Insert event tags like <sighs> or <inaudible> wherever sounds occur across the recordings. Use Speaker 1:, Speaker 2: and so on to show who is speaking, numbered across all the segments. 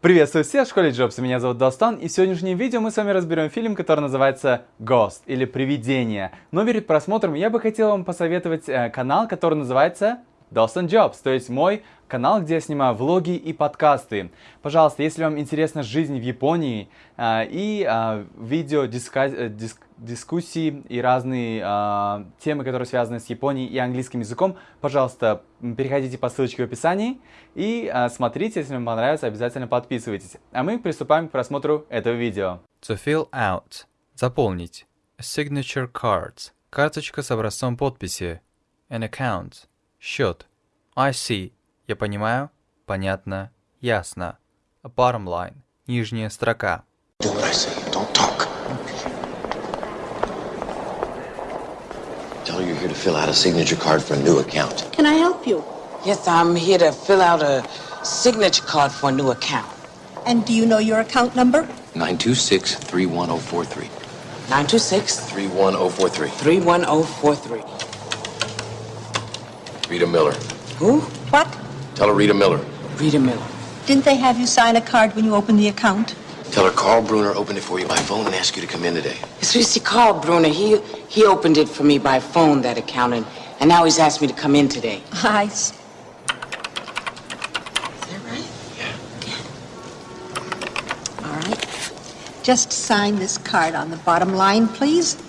Speaker 1: Приветствую всех в школе Джобса, меня зовут Достан, и в сегодняшнем видео мы с вами разберем фильм, который называется Ghost, или Привидение. Но перед просмотром я бы хотел вам посоветовать э, канал, который называется Достан Jobs, то есть мой канал, где я снимаю влоги и подкасты. Пожалуйста, если вам интересна жизнь в Японии э, и э, видео диска, э, диск, дискуссии и разные э, темы, которые связаны с Японией и английским языком, пожалуйста, переходите по ссылочке в описании и э, смотрите, если вам понравится, обязательно подписывайтесь. А мы приступаем к просмотру этого видео.
Speaker 2: To fill out. Заполнить. A signature card. Карточка с образцом подписи. An account. Счет. I see. Я понимаю. Понятно. Ясно. Bottom line. Нижняя строка.
Speaker 3: Do what I say. Don't talk. Tell her you're here to fill out a signature card for a new account.
Speaker 4: Can I help you?
Speaker 5: Yes, I'm here to fill out a signature card for a new account.
Speaker 4: And do you know your account number?
Speaker 3: 926 31043.
Speaker 5: 926
Speaker 3: 31043.
Speaker 5: 31043.
Speaker 3: Rita Miller.
Speaker 5: Who?
Speaker 4: What?
Speaker 3: Tell her Rita Miller.
Speaker 5: Rita Miller.
Speaker 4: Didn't they have you sign a card when you opened the account?
Speaker 3: Tell her Carl Bruner opened it for you by phone and asked you to come in today.
Speaker 5: It's you see, Carl Bruner, he, he opened it for me by phone, that account, and, and now he's asked me to come in today.
Speaker 4: I s-
Speaker 5: Is that right? Yeah.
Speaker 4: All right. Just sign this card on the bottom line, please.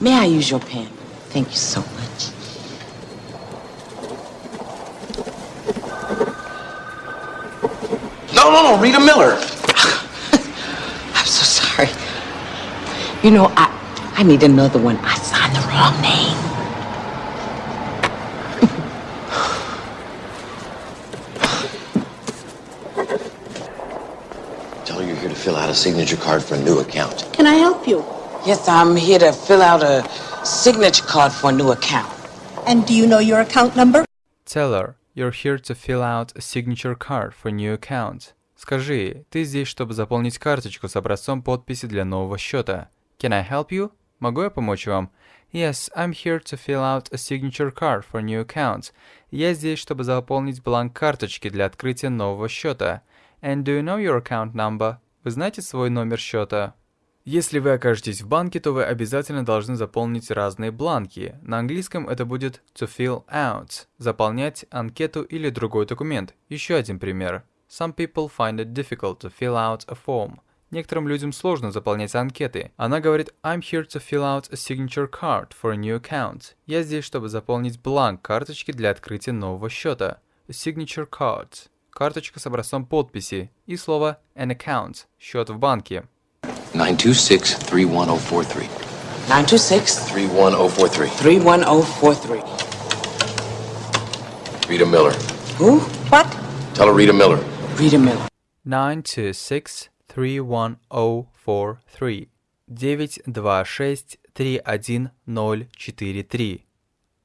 Speaker 5: May I use your pen? Thank you so much.
Speaker 3: No, no, no, Rita Miller. <sighs>
Speaker 5: I'm so sorry. You know, I, I need another one. I signed the wrong name. <sighs>
Speaker 3: Tell her you're here to fill out a signature card for a new account.
Speaker 4: Can I help you?
Speaker 5: Yes, I'm here to fill out a signature card for a new account.
Speaker 4: And do you know your account number?
Speaker 2: Tell her you're here to fill out a signature card for new account. Скажи, ты здесь, чтобы заполнить карточку с образцом подписи для нового счета. Can I help you? Могу я помочь вам? Yes, I'm here to fill out a signature card for new account. Я здесь, чтобы заполнить бланк карточки для открытия нового счета. And do you know your account number? Вы знаете свой номер счета? Если вы окажетесь в банке, то вы обязательно должны заполнить разные бланки. На английском это будет to fill out, заполнять анкету или другой документ. Еще один пример. Some people find it difficult to fill out a form. Некоторым людям сложно заполнять анкеты. Она говорит I'm here to fill out a signature card for a new account. Я здесь, чтобы заполнить бланк карточки для открытия нового счета. A signature card. Карточка с образцом подписи. И слово an account. Счет в банке.
Speaker 3: 926 31043.
Speaker 5: 926
Speaker 3: 31043.
Speaker 5: 31043.
Speaker 3: Rita Miller.
Speaker 5: Who?
Speaker 4: What?
Speaker 3: Tell her Rita Miller.
Speaker 5: Rita Miller.
Speaker 2: 926 31043. 926 31043.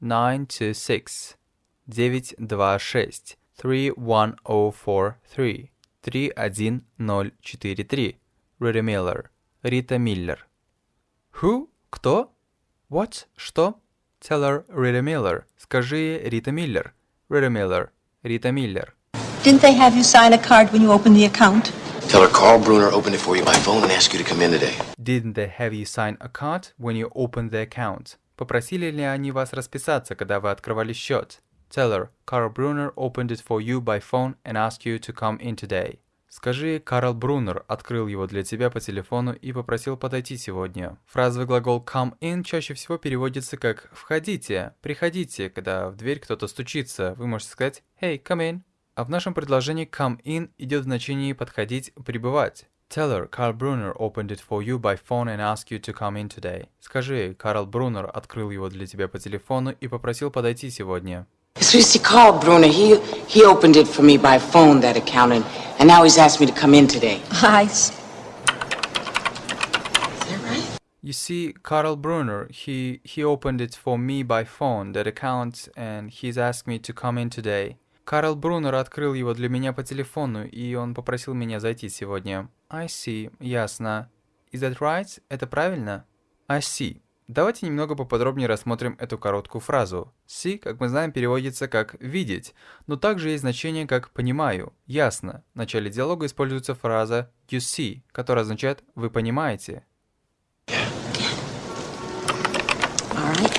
Speaker 2: 926 926 31043 31043 Rita Miller Рита Миллер. Who? Кто? What? Что? Tell her Рита Миллер. Скажи Рита Миллер. Рита Миллер. Рита Миллер.
Speaker 4: Didn't they have you sign a card when you opened the account?
Speaker 3: Tell her Carl Bruner opened it for you by phone and asked you to come in today.
Speaker 2: Didn't they have you sign a card when you opened the account? Попросили ли они вас расписаться, когда вы открывали счет? Tell her, Carl Brunner opened it for you by phone and asked you to come in today. Скажи, Карл Брунер открыл его для тебя по телефону и попросил подойти сегодня. Фразовый глагол come in чаще всего переводится как «входите», «приходите», когда в дверь кто-то стучится. Вы можете сказать «Hey, come in». А в нашем предложении come in идет в значении подходить, прибывать. Tell her, Carl Brunner opened it for you by phone and asked you to come in today. Скажи, Карл Брунер открыл его для тебя по телефону и попросил подойти сегодня.
Speaker 5: It's you see, Carl Bruner, he, he opened it for me by phone, that account, and, and now he's asked me to come in today.
Speaker 4: I s-
Speaker 5: Is that right?
Speaker 2: You see, Carl Brunner, he, he opened it for me by phone, that account, and he's asked me to come in today. Карл Брунер открыл его для меня по телефону, и он попросил меня зайти сегодня. I see, ясно. Is that right? Это правильно? I see. Давайте немного поподробнее рассмотрим эту короткую фразу. See, как мы знаем, переводится как «видеть», но также есть значение как «понимаю», «ясно». В начале диалога используется фраза «you see», которая означает «вы понимаете».
Speaker 4: Right.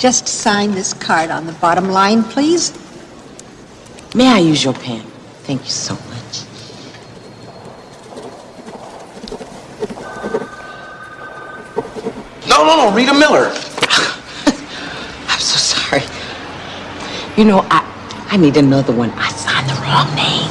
Speaker 4: Just sign this card on the bottom line, please.
Speaker 5: May I use your pen? Thank you so much.
Speaker 3: No, no, no, Rita Miller.
Speaker 5: I'm so sorry. You know, I I need another one. I signed the wrong name.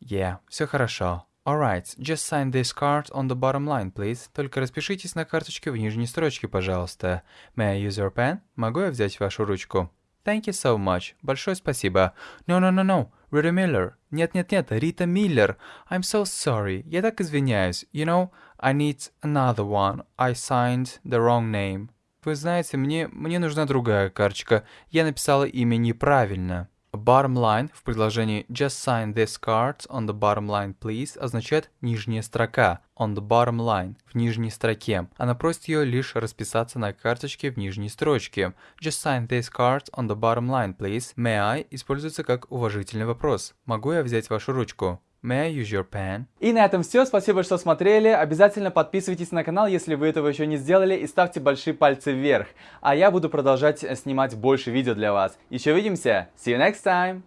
Speaker 2: Yeah, все хорошо. Alright, just sign this card on the bottom line, please. Только распишитесь на карточке в нижней строчке, пожалуйста. May I use your pen? Могу я взять вашу ручку? Thank you so much. Большое спасибо. No, no, no, no. Rita Miller. Нет-нет-нет, Рита Миллер. I'm so sorry. Я так извиняюсь. You know, I need another one. I signed the wrong name. Вы знаете, мне, мне нужна другая карточка. Я написала имя неправильно. Bottom line в предложении Just sign this card on the bottom line, please означает нижняя строка. On the bottom line в нижней строке. Она просит ее лишь расписаться на карточке в нижней строчке. Just sign this card on the bottom line, please. May I используется как уважительный вопрос. Могу я взять вашу ручку? May I use your pen?
Speaker 1: И на этом все. Спасибо, что смотрели. Обязательно подписывайтесь на канал, если вы этого еще не сделали, и ставьте большие пальцы вверх. А я буду продолжать снимать больше видео для вас. Еще увидимся. See you next time.